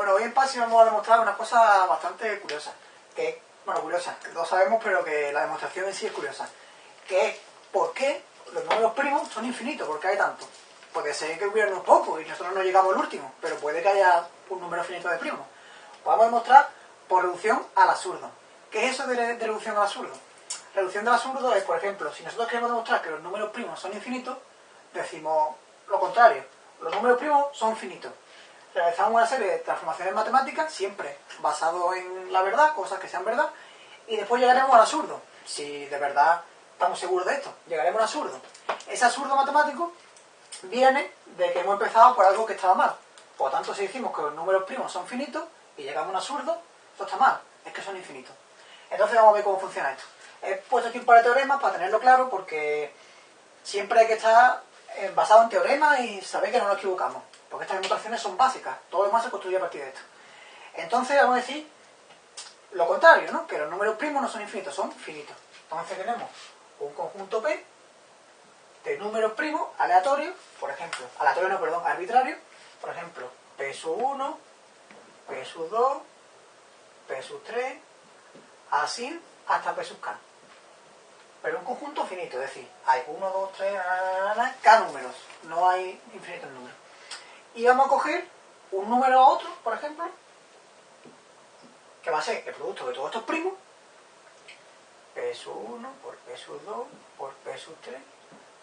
Bueno, hoy en PASI vamos a demostrar una cosa bastante curiosa. Que, bueno, curiosa, que lo sabemos, pero que la demostración en sí es curiosa. Que es por qué los números primos son infinitos, ¿por qué hay tantos? Puede ser que hubiera unos pocos y nosotros no llegamos al último, pero puede que haya un número finito de primos. Vamos a demostrar por reducción al absurdo. ¿Qué es eso de, de reducción al absurdo? Reducción del absurdo es, por ejemplo, si nosotros queremos demostrar que los números primos son infinitos, decimos lo contrario. Los números primos son finitos. Realizamos una serie de transformaciones matemáticas, siempre basado en la verdad, cosas que sean verdad, y después llegaremos al absurdo. Si de verdad estamos seguros de esto, llegaremos al absurdo. Ese absurdo matemático viene de que hemos empezado por algo que estaba mal. Por lo tanto, si decimos que los números primos son finitos y llegamos a un absurdo, esto está mal, es que son infinitos. Entonces vamos a ver cómo funciona esto. He puesto aquí un par de teoremas para tenerlo claro porque siempre hay que estar eh, basado en teoremas y saber que no nos equivocamos. Porque estas demostraciones son básicas, todo lo demás se construye a partir de esto. Entonces vamos a decir lo contrario, ¿no? Que los números primos no son infinitos, son finitos. Entonces tenemos un conjunto P de números primos aleatorios, por ejemplo, aleatorio no, perdón, arbitrario, por ejemplo, P sub 1, P sub 2, P sub 3, así hasta P sub K. Pero un conjunto finito, es decir, hay 1, 2, 3, K números, no hay infinitos números. Y vamos a coger un número a otro, por ejemplo, que va a ser el producto de todos estos primos, P sub 1 por P sub 2 por P sub 3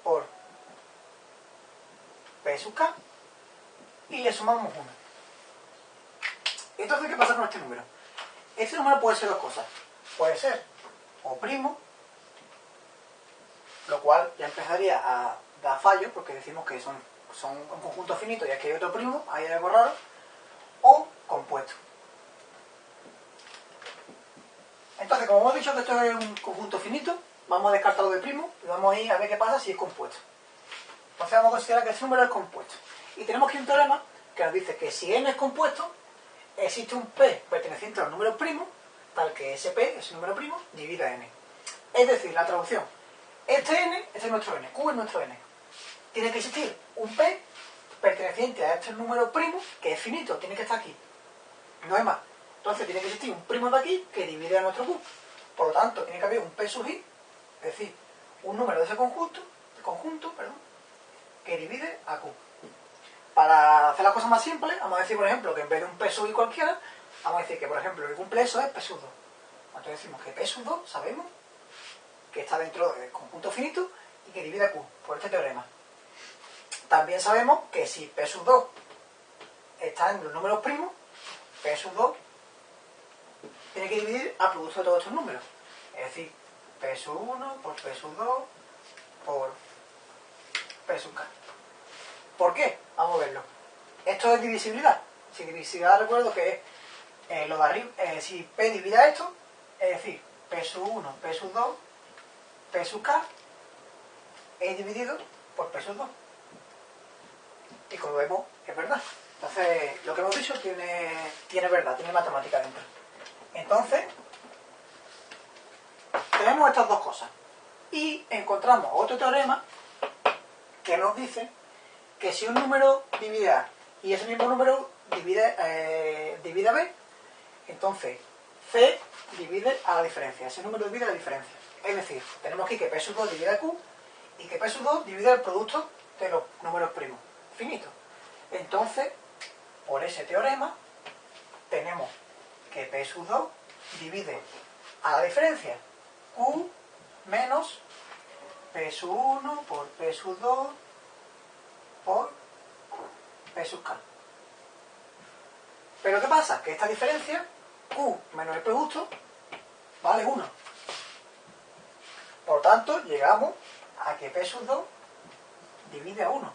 por P sub K y le sumamos 1. Entonces, ¿qué pasa con este número? Este número puede ser dos cosas. Puede ser o primo, lo cual ya empezaría a dar fallo porque decimos que son, son un conjunto finito y aquí hay otro primo, ahí hay algo raro, o compuesto. Entonces, como hemos dicho que esto es un conjunto finito, vamos a descartarlo de primo y vamos a ir a ver qué pasa si es compuesto. Entonces vamos a considerar que ese número es compuesto. Y tenemos aquí un teorema que nos dice que si n es compuesto, existe un p perteneciente a los números primos, tal que ese p, ese número primo, divida n. Es decir, la traducción, este n, este es nuestro n, q es nuestro n. Tiene que existir un p perteneciente a este número primo, que es finito, tiene que estar aquí. No hay más. Entonces tiene que existir un primo de aquí que divide a nuestro q. Por lo tanto, tiene que haber un p sub i, es decir, un número de ese conjunto, conjunto perdón, que divide a q. Para hacer las cosas más simples, vamos a decir, por ejemplo, que en vez de un p sub i cualquiera, vamos a decir que, por ejemplo, el cumple eso es p sub 2. Entonces decimos que p sub 2, sabemos, que está dentro del conjunto finito y que divide a q, por este teorema. También sabemos que si p sub 2 está en los números primos, p sub 2 tiene que dividir al producto de todos estos números. Es decir, P sub 1 por P sub 2 por P sub K. ¿Por qué? Vamos a verlo. Esto es divisibilidad. Si divisibilidad recuerdo que es eh, lo de arriba, eh, si P divide a esto, es decir, P sub 1, P sub 2, P sub K es dividido por P sub 2. Y como vemos, es verdad. Entonces, lo que hemos dicho tiene, tiene verdad, tiene matemática dentro. Entonces, tenemos estas dos cosas. Y encontramos otro teorema que nos dice que si un número divide A y ese mismo número divide, eh, divide B, entonces C divide a la diferencia. Ese número divide a la diferencia. Es decir, tenemos aquí que P sub 2 divide a Q y que P sub 2 divide el producto de los números primos, finitos. Entonces, por ese teorema, tenemos que P sub 2 divide a la diferencia Q menos P sub 1 por P sub 2 por P sub K. Pero ¿qué pasa? Que esta diferencia, Q menos el producto, vale 1. Por tanto, llegamos a que P sub 2 divide a 1.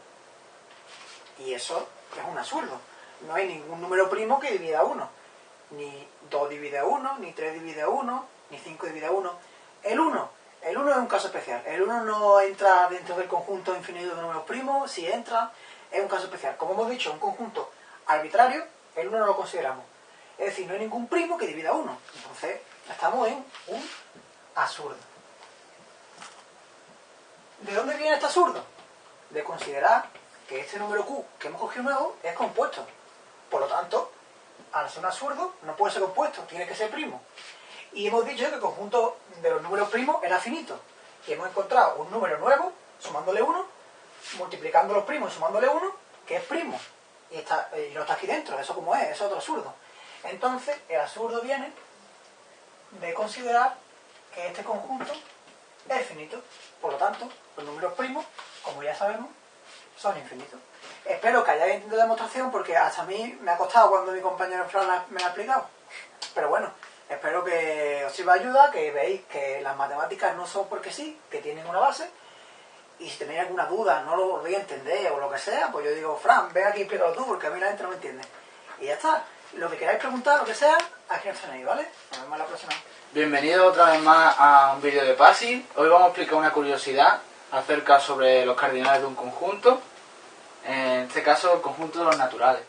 Y eso es un absurdo. No hay ningún número primo que divida a 1. Ni 2 divide a 1, ni 3 divide a 1, ni 5 divide a 1. El 1, el 1 es un caso especial. El 1 no entra dentro del conjunto infinito de números primos. Si entra, es un caso especial. Como hemos dicho, un conjunto arbitrario, el 1 no lo consideramos. Es decir, no hay ningún primo que divida a 1. Entonces, estamos en un absurdo. ¿De dónde viene este absurdo? De considerar que este número Q que hemos cogido nuevo es compuesto. Por lo tanto, al ser un absurdo, no puede ser compuesto, tiene que ser primo. Y hemos dicho que el conjunto de los números primos era finito. Y hemos encontrado un número nuevo, sumándole 1, multiplicando los primos y sumándole 1, que es primo. Y, está, y no está aquí dentro, eso como es, es otro absurdo. Entonces, el absurdo viene de considerar que este conjunto es finito. Por lo tanto, los números primos, como ya sabemos, son infinitos. Espero que hayáis entendido la demostración porque hasta a mí me ha costado cuando mi compañero Fran me la ha explicado. Pero bueno, espero que os sirva de ayuda, que veáis que las matemáticas no son porque sí, que tienen una base. Y si tenéis alguna duda, no lo voy a entender o lo que sea, pues yo digo, Fran, ven aquí y explícalo tú porque a mí la gente no me entiende. Y ya está. Lo que queráis preguntar, lo que sea, aquí nos tenéis, ¿vale? Nos vemos la próxima. Bienvenido otra vez más a un vídeo de PASI. Hoy vamos a explicar una curiosidad acerca sobre los cardinales de un conjunto. En este caso, el conjunto de los naturales.